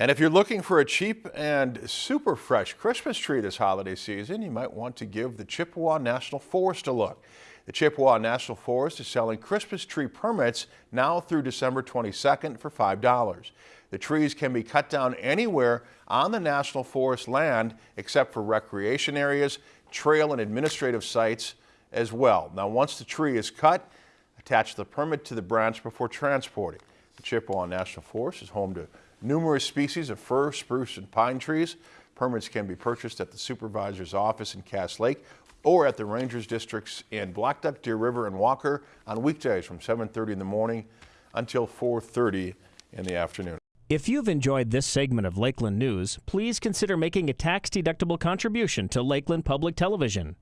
And if you're looking for a cheap and super fresh Christmas tree this holiday season, you might want to give the Chippewa National Forest a look. The Chippewa National Forest is selling Christmas tree permits now through December 22nd for $5. The trees can be cut down anywhere on the National Forest land except for recreation areas, trail and administrative sites as well. Now once the tree is cut, attach the permit to the branch before transporting. The Chippewa National Forest is home to numerous species of fir, spruce, and pine trees. Permits can be purchased at the supervisor's office in Cass Lake or at the Rangers districts in Blackduck, Deer River, and Walker on weekdays from 7.30 in the morning until 4.30 in the afternoon. If you've enjoyed this segment of Lakeland News, please consider making a tax-deductible contribution to Lakeland Public Television.